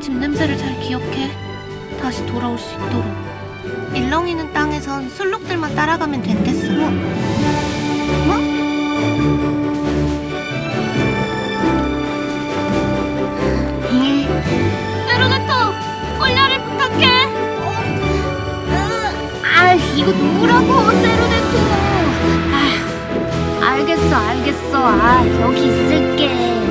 집 냄새를 잘 기억해. 다시 돌아올 수 있도록. 일렁이는 땅에선 술록들만 따라가면 된댔어. 뭐? 뭐? 예. 세르 대토 꼴려를 부탁해! 어? 아, 이거 누구라고, 세르데토. 아, 알겠어, 알겠어. 아, 여기 있을게.